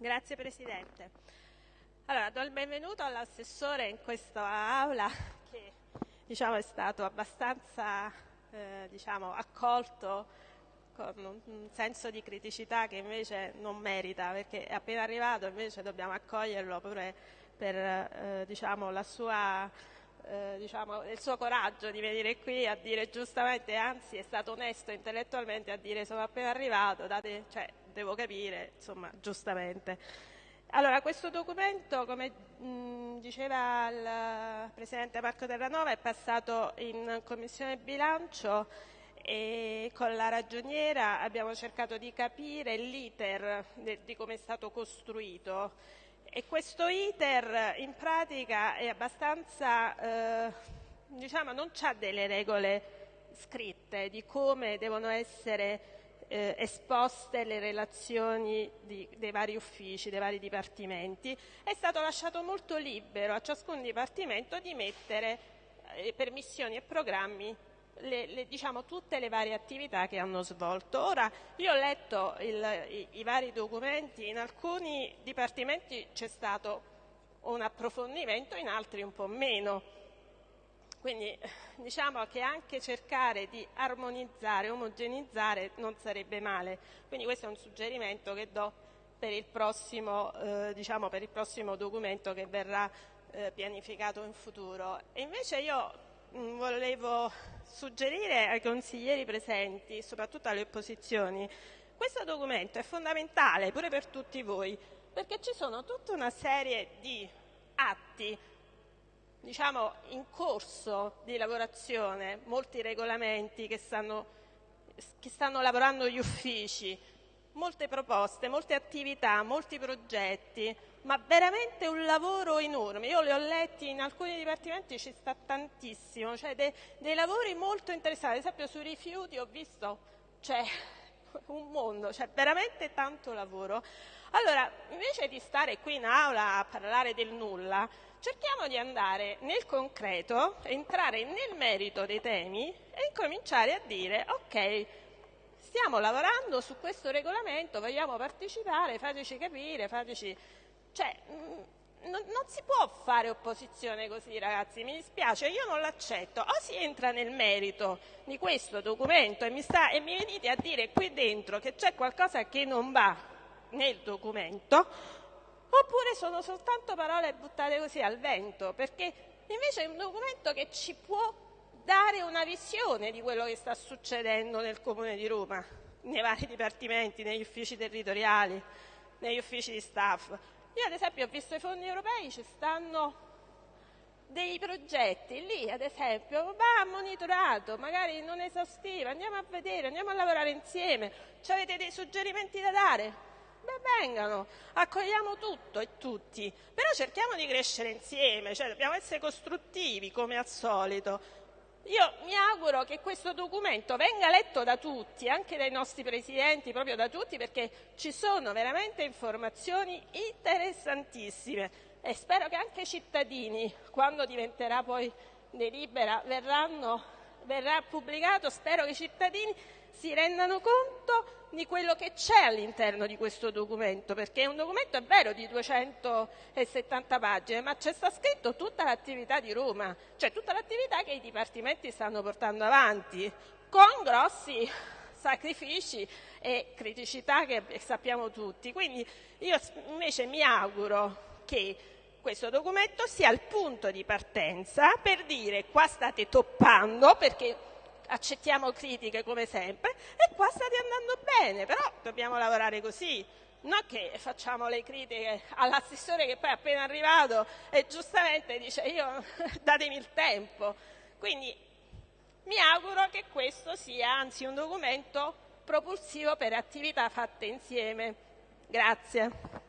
Grazie Presidente. Allora, do il benvenuto all'assessore in questa aula che diciamo, è stato abbastanza eh, diciamo, accolto con un, senso di criticità che invece non merita perché è appena arrivato invece dobbiamo accoglierlo pure per eh, diciamo, sua, eh, diciamo, il suo coraggio di venire qui a dire giustamente, anzi è stato onesto intellettualmente a dire sono appena arrivato, date, cioè, devo capire, insomma, giustamente. Allora, questo documento, come mh, diceva il Presidente Marco Terranova, è passato in Commissione Bilancio e con la ragioniera abbiamo cercato di capire l'iter di come è stato costruito e questo iter in pratica è abbastanza, eh, diciamo, non ha delle regole scritte di come devono essere eh, esposte le relazioni di, dei vari uffici, dei vari dipartimenti, è stato lasciato molto libero a ciascun dipartimento di mettere eh, per missioni e programmi le, le, diciamo, tutte le varie attività che hanno svolto. Ora, io ho letto il, i, i vari documenti, in alcuni dipartimenti c'è stato un approfondimento, in altri un po' meno. Quindi diciamo che anche cercare di armonizzare, omogenizzare non sarebbe male. Quindi questo è un suggerimento che do per il prossimo, eh, diciamo, per il prossimo documento che verrà eh, pianificato in futuro. E invece io mm, volevo suggerire ai consiglieri presenti, soprattutto alle opposizioni, questo documento è fondamentale pure per tutti voi, perché ci sono tutta una serie di atti diciamo, in corso di lavorazione, molti regolamenti che stanno, che stanno lavorando gli uffici, molte proposte, molte attività, molti progetti, ma veramente un lavoro enorme. Io li ho letti in alcuni dipartimenti, ci sta tantissimo, cioè dei, dei lavori molto interessanti. Ad esempio sui rifiuti ho visto, cioè, un mondo, cioè veramente tanto lavoro. Allora, invece di stare qui in aula a parlare del nulla, cerchiamo di andare nel concreto, entrare nel merito dei temi e incominciare a dire, ok, stiamo lavorando su questo regolamento, vogliamo partecipare, fateci capire, fateci... Cioè, mm, non, non, si può fare opposizione così, ragazzi, mi dispiace, io non l'accetto. O si entra nel merito di questo documento e mi, sta, e mi venite a dire qui dentro che c'è qualcosa che non va nel documento, oppure sono soltanto parole buttate così al vento, perché invece è un documento che ci può dare una visione di quello che sta succedendo nel Comune di Roma, nei vari dipartimenti, negli uffici territoriali, negli uffici di staff. Io ad esempio ho visto i fondi europei, ci stanno dei progetti lì, ad esempio, va monitorato, magari non esaustivo, andiamo a vedere, andiamo a lavorare insieme, ci avete dei suggerimenti da dare? beh vengano, accogliamo tutto e tutti, però cerchiamo di crescere insieme, cioè dobbiamo essere costruttivi come al solito. Io mi auguro che questo documento venga letto da tutti, anche dai nostri presidenti, proprio da tutti, perché ci sono veramente informazioni interessantissime. E spero che anche i cittadini, quando diventerà poi delibera, verranno, verrà pubblicato, spero che i cittadini si rendano conto di quello che c'è all'interno di questo documento, perché è un documento, è vero, di 270 pagine, ma c'è sta scritto tutta l'attività di Roma, cioè tutta l'attività che i dipartimenti stanno portando avanti, con grossi sacrifici e criticità che sappiamo tutti. Quindi io invece mi auguro che questo documento sia il punto di partenza per dire qua state toppando, perché accettiamo critiche come sempre e qua state andando bene, però dobbiamo lavorare così. Non che facciamo le critiche all'assessore che poi è appena arrivato e giustamente dice io datemi il tempo. Quindi mi auguro che questo sia anzi un documento propulsivo per attività fatte insieme. Grazie.